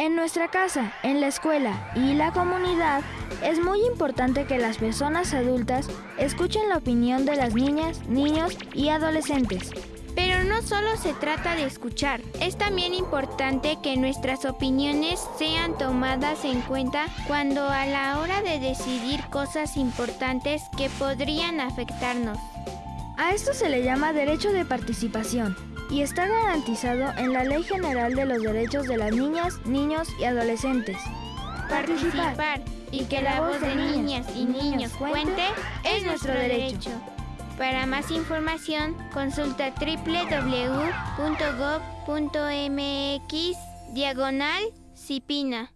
En nuestra casa, en la escuela y la comunidad, es muy importante que las personas adultas escuchen la opinión de las niñas, niños y adolescentes. Pero no solo se trata de escuchar, es también importante que nuestras opiniones sean tomadas en cuenta cuando a la hora de decidir cosas importantes que podrían afectarnos. A esto se le llama derecho de participación y está garantizado en la Ley General de los Derechos de las Niñas, Niños y Adolescentes. Participar y que la voz de niñas y niños cuente es nuestro derecho. Para más información, consulta www.gov.mx diagonal Cipina.